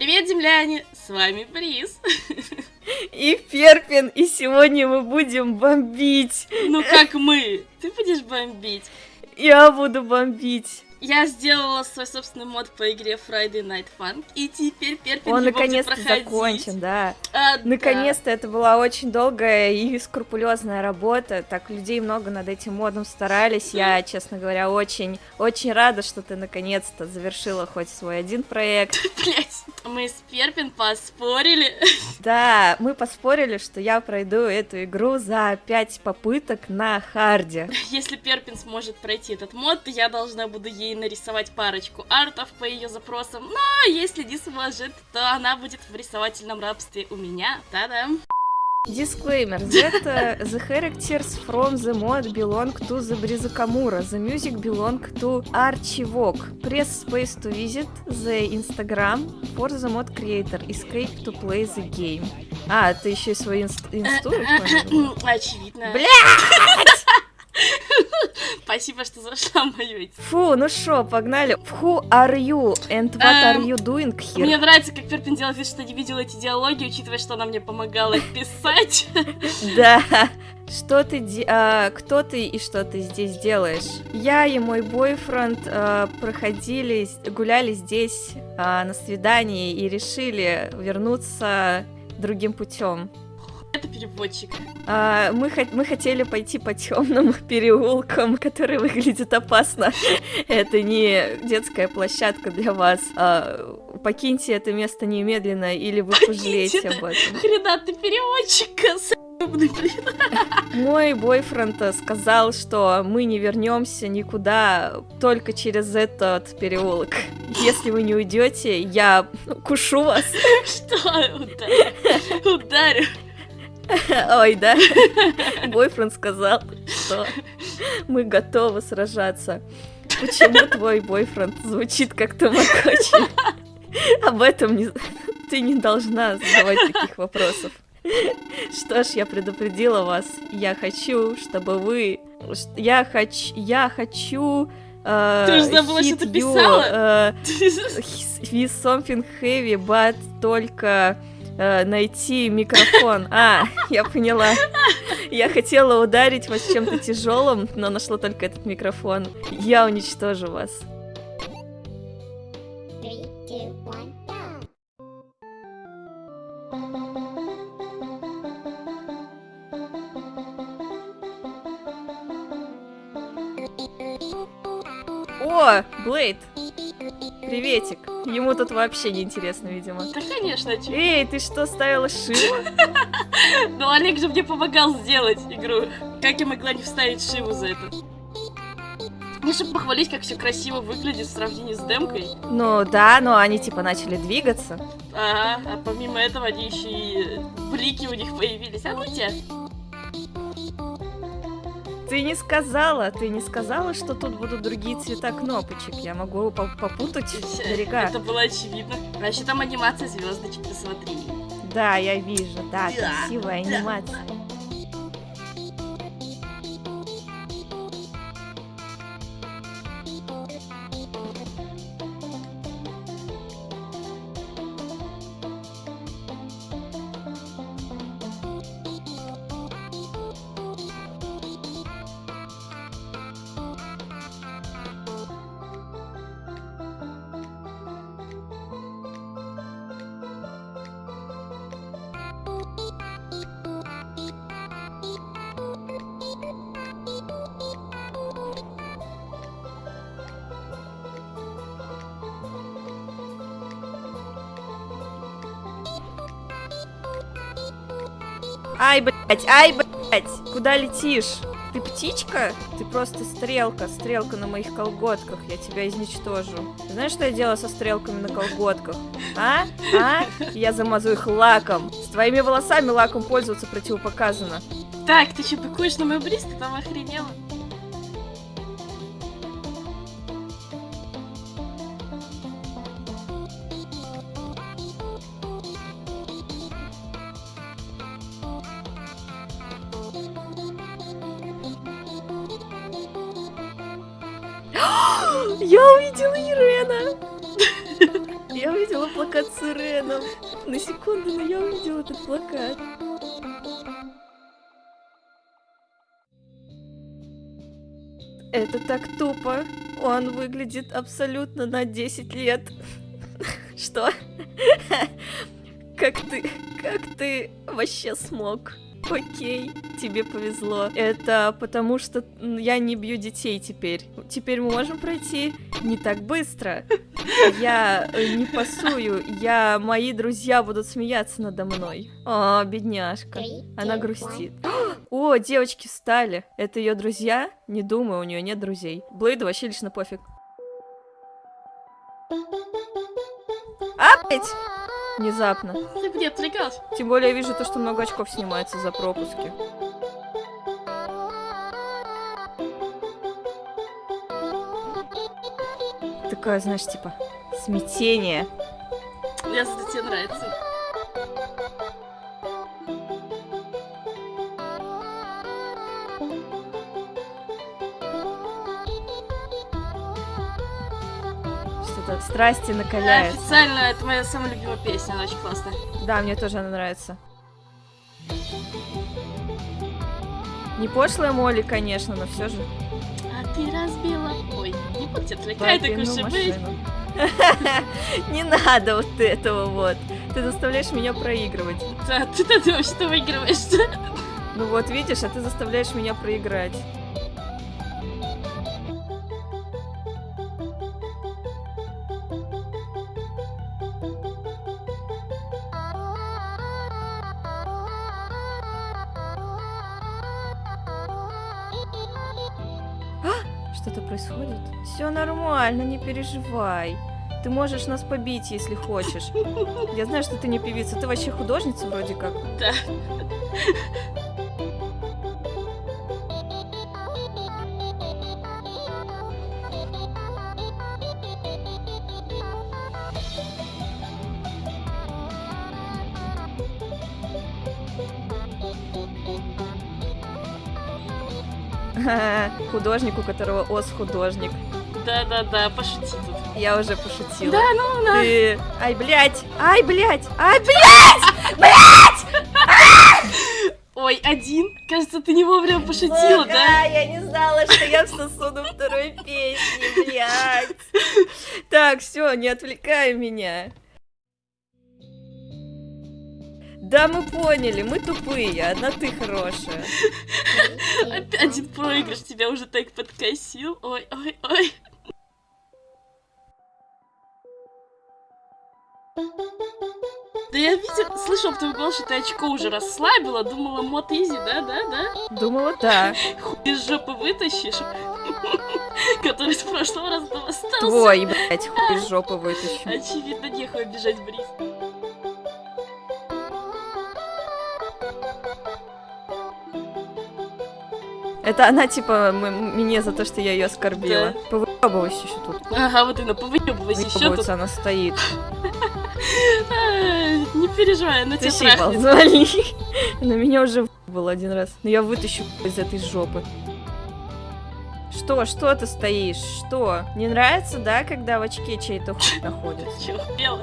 Привет, земляне! С вами Бриз. И Перпин, и сегодня мы будем бомбить. Ну как мы? Ты будешь бомбить? Я буду бомбить. Я сделала свой собственный мод по игре Friday Night Fun, и теперь Перпин Он наконец-то закончен, да. А, да. Наконец-то это была очень долгая и скрупулезная работа. Так людей много над этим модом старались. Я, честно говоря, очень, очень рада, что ты наконец-то завершила хоть свой один проект. Блять, мы с Перпин поспорили. Да, мы поспорили, что я пройду эту игру за пять попыток на харде. Если Перпин сможет пройти этот мод, то я должна буду ей нарисовать парочку артов по ее запросам. Но если не сможет, то она будет в рисовательном рабстве у меня. Та-дам! Disclaimer. That uh, the characters from the mod belong to the Brizakamura. The music belong to Archivok. Press space to visit the Instagram for the mod creator. Escape to play the game. А, ты еще и свой инст инсту? Очевидно. Бля! Спасибо, что зашла мою. Фу, ну шо, погнали. Who are you and what are Эм, you doing here? Мне нравится, как Перпин делает вид, что не видела эти диалоги, учитывая, что она мне помогала писать. Да. Что ты, а, кто ты и что ты здесь делаешь? Я и мой бойфренд а, проходили, гуляли здесь а, на свидании и решили вернуться другим путем. Это переводчик. А, мы, мы хотели пойти по темным переулкам, который выглядит опасно. Это не детская площадка для вас. А, покиньте это место немедленно, или вы пожалеете об этом. Хрена ты переводчик, блин. Мой бойфренд э, сказал, что мы не вернемся никуда только через этот переулок. Если вы не уйдете, я кушу вас. Что? Ударю. Ударю. Ой, да. Бойфренд сказал, что мы готовы сражаться. Почему твой бойфренд звучит как Тамагочи? Об этом не... ты не должна задавать таких вопросов. Что ж, я предупредила вас. Я хочу, чтобы вы... Я хочу... Я хочу... э, Ты уже забыла, что ты писала? э, with something heavy, but только э, найти микрофон. А, я поняла. Я хотела ударить вас чем-то тяжелым, но нашла только этот микрофон. Я уничтожу вас. О, Блейд! Приветик. Ему тут вообще не интересно, видимо. Да, конечно, чё. Эй, ты что, ставила Шиву? Но Олег же мне помогал сделать игру. Как я могла не вставить Шиву за это? Мне чтобы похвалить, как все красиво выглядит в сравнении с демкой. Ну да, но они типа начали двигаться. Ага, а помимо этого они еще и блики у них появились. А ну тебя. Ты не сказала, ты не сказала, что тут будут другие цвета кнопочек. Я могу по- попутать берега. Это было очевидно. Еще там анимация звездочек, посмотри. Да, я вижу, да, Да, красивая да. анимация. Ай, блядь, ай, блядь, куда летишь? Ты птичка? Ты просто стрелка, стрелка на моих колготках, я тебя изничтожу. Знаешь, что я делаю со стрелками на колготках? А? А? Я замазу их лаком. С твоими волосами лаком пользоваться противопоказано. Так, ты что, быкуешь на мою бриз? Ты там охренела? Я увидела Ирена! Я увидела плакат с Иреном. На секунду, но я увидела этот плакат. Это так тупо. Он выглядит абсолютно на 10 лет. Что? Как ты, как ты вообще смог? Окей, тебе повезло. Это потому что я не бью детей теперь. Теперь мы можем пройти не так быстро. Я э, не пасую, я... Мои друзья будут смеяться надо мной. О, бедняжка. Она грустит. О, девочки встали. Это ее друзья? Не думаю, у нее нет друзей. Блейду вообще лично пофиг. А, блядь! Внезапно. Где отвлекалась? Тем более я вижу то, что много очков снимается за пропуски. Такое, знаешь, типа, смятение. Ясно, тебе нравится. Что-то страсти Да, накаляются. официально это моя самая любимая песня, она очень классная. Да, мне тоже она нравится. Не пошлая Молли, конечно, но все же. А ты разбила... Ой, не буду тебя отвлекать, так уж и быть. Не надо вот этого вот. Ты заставляешь меня проигрывать. Да, ты-то ты вообще-то выигрываешь. Ну вот, видишь, а ты заставляешь меня проиграть. Все нормально, не переживай. Ты можешь нас побить, если хочешь. Я знаю, что ты не певица, ты вообще художница вроде как. Да. Художник, у которого ос художник. Да-да-да, пошути тут. Я уже пошутила. Да, ну, на. Ты... Ай, блядь! Ай, блядь! Ай, блядь! Ой, один. Кажется, ты не вовремя пошутила, да? я не знала, что я всосу на второй песне, блядь. Так, все, не отвлекай меня. Да, мы поняли, мы тупые, одна ты хорошая. Опять один проигрыш тебя уже так подкосил. Ой, ой, ой. Да я видел, слышал в твоем голосе, что ты очко уже расслабила, думала, мод изи, да, да, да? Думала, да. Хуй из жопы вытащишь, который с прошлого раза там остался. Твой, блядь, хуй из жопы вытащу. Очевидно, нехуй обижать Бриз. Это она, типа, мне за то, что я ее оскорбила. Да. Повыебывайся еще тут. Ага, вот именно, повыебывайся еще тут. Она стоит. Не переживай, она тебя Ты щипал, трахнет. звали. На меня уже был один раз. Но я вытащу из этой жопы. Что, что ты стоишь? Что? Не нравится, да, когда в очке чей-то хуй находится? Чего, бело?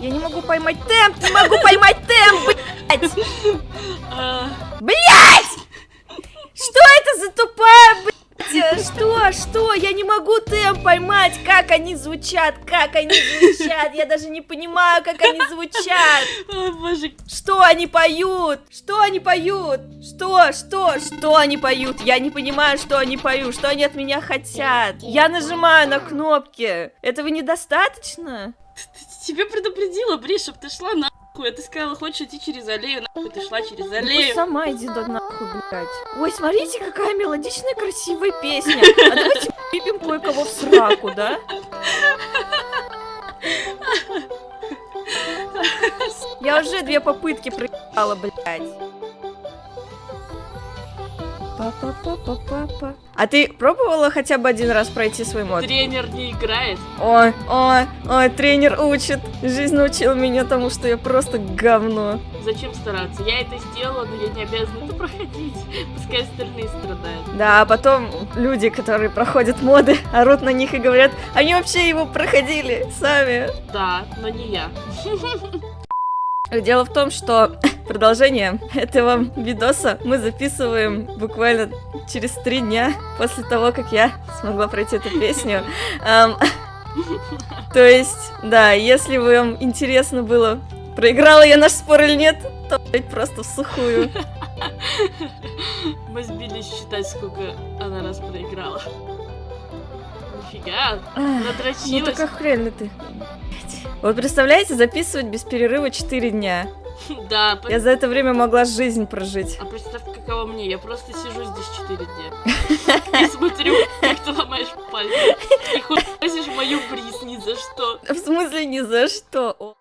Я не могу поймать темп, не могу поймать темп, блядь! А, Что это за тупая, блядь? Что, что? Я не могу темп поймать, как они звучат, как они звучат. Я даже не понимаю, как они звучат. О, боже, Что они поют? Что они поют? Что? Что? Что они поют? Я не понимаю, что они поют. Что они от меня хотят? Я нажимаю на кнопки. Этого недостаточно? тебе предупредила, Бри, чтоб ты шла нахуй. А ты сказала, хочешь идти через аллею, нахуй ты шла через Ну, аллею. сама иди да нахуй, блядь. Ой, смотрите, какая мелодичная, красивая песня. А давайте пипим кое-кого в сраку, да? Я уже две попытки проебала, блядь. Па-па-па-па-па-па. А ты пробовала хотя бы один раз пройти свой мод? Тренер не играет. Ой, ой, ой, тренер учит. Жизнь научила меня тому, что я просто говно. Зачем стараться? Я это сделала, но я не обязана это проходить. Пускай остальные страдают. Да, а потом люди, которые проходят моды, орут на них и говорят, они вообще его проходили сами. Да, но не я. Дело в том, что продолжение этого видоса мы записываем буквально через три дня после того, как я смогла пройти эту песню. То есть, да, если вам интересно было, проиграла я наш спор или нет, то просто в сухую. Мы сбились считать, сколько она раз проиграла. Нифига, Ну надрочилась. так охрененно ты. Вот представляете, записывать без перерыва 4 дня. Да, Я за это время могла жизнь прожить. а представь, каково мне, я просто сижу здесь 4 дня. И смотрю, как ты ломаешь пальцы. И хуесишь мою бриз ни за что. В смысле ни за что.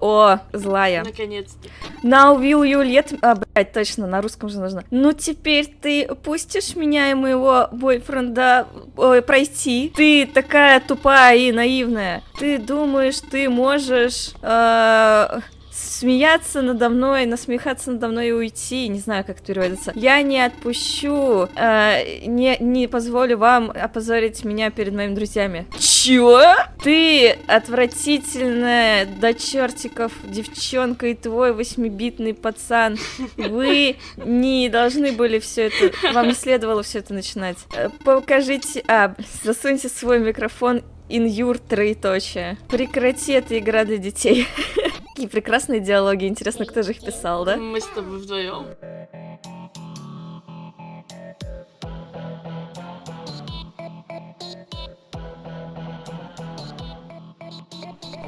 О, злая. Наконец-то. Now will you let... А, блядь, точно, на русском же нужно. Ну, теперь ты пустишь меня и моего бойфренда ой, пройти? Ты такая тупая и наивная. Ты думаешь, ты можешь... э, Смеяться надо мной, насмехаться надо мной и уйти. Не знаю, как это переводится. Я не отпущу, э, не, не позволю вам опозорить меня перед моими друзьями. Чё? Ты отвратительная до чертиков девчонка и твой восьмибитный пацан. Вы не должны были все это... Вам не следовало все это начинать. Э, Покажите... А, засуньте свой микрофон your троеточие. Прекрати, это игра для детей. Какие прекрасные диалоги. Интересно, кто же их писал, да? Мы с тобой вдвоем.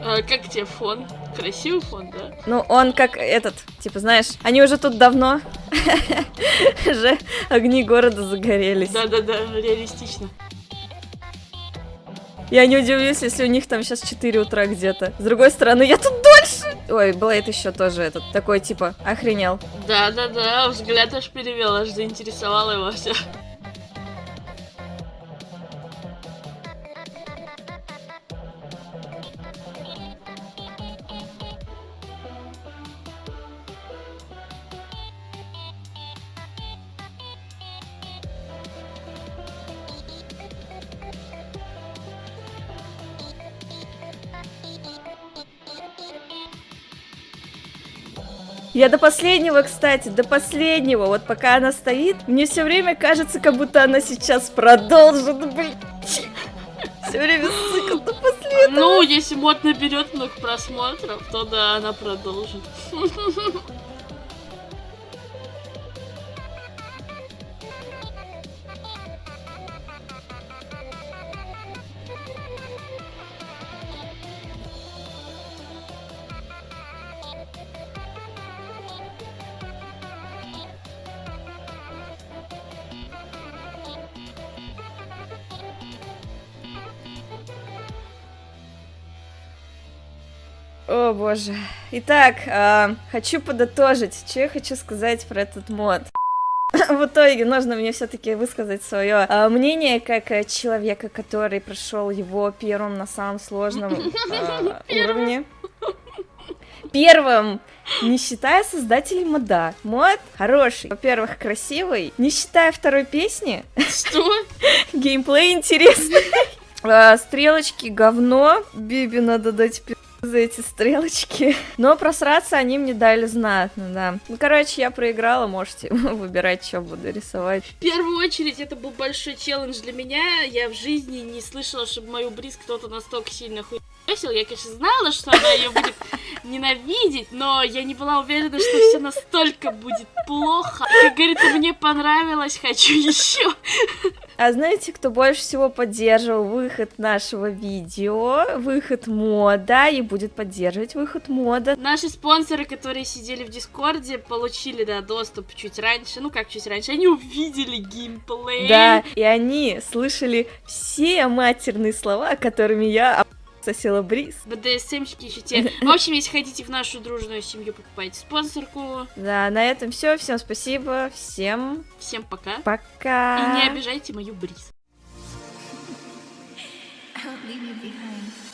А, как тебе фон? Красивый фон, да? Ну, он как этот, типа, знаешь, они уже тут давно, уже огни города загорелись. Да-да-да, реалистично. Я не удивлюсь, если у них там сейчас 4 утра где-то. С другой стороны, я тут дольше. Ой, Блейд еще тоже этот, такой, типа, охренел. Да-да-да, взгляд аж перевел, аж заинтересовало его все. Я до последнего, кстати, до последнего, вот пока она стоит, мне все время кажется, как будто она сейчас продолжит, блин. Все время сука, до последнего. Ну, если мод наберет много просмотров, то да, она продолжит. О боже. Итак, а, хочу подытожить, что я хочу сказать про этот мод. В итоге нужно мне все-таки высказать свое мнение как э, человека, который прошел его первым на самом сложном а, уровне. Первым, не считая создателей мода. Мод хороший. Во-первых, красивый. Не считая второй песни, Что? геймплей интересный. А, Стрелочки говно. Биби надо дать пи*** за эти стрелочки. Но просраться они мне дали знатно, да. Ну, короче, я проиграла, можете выбирать, что буду рисовать. В первую очередь, это был большой челлендж для меня. Я в жизни не слышала, чтобы мою бриз кто-то настолько сильно хуесил. Я, конечно, знала, что она ее будет ненавидеть, но я не была уверена, что все настолько будет плохо. Как говорится, мне понравилось, хочу еще. А знаете, кто больше всего поддерживал выход нашего видео, выход мода, и будет поддерживать выход мода? Наши спонсоры, которые сидели в Дискорде, получили, да, доступ чуть раньше. Ну, как чуть раньше, они увидели геймплей. Да, и они слышали все матерные слова, которыми я сосила бриз. БДСМщики еще те. В общем, если хотите в нашу дружную семью, покупайте спонсорку. Да, на этом все. Всем спасибо. Всем Всем пока. пока. И не обижайте мою бриз. Leave you behind.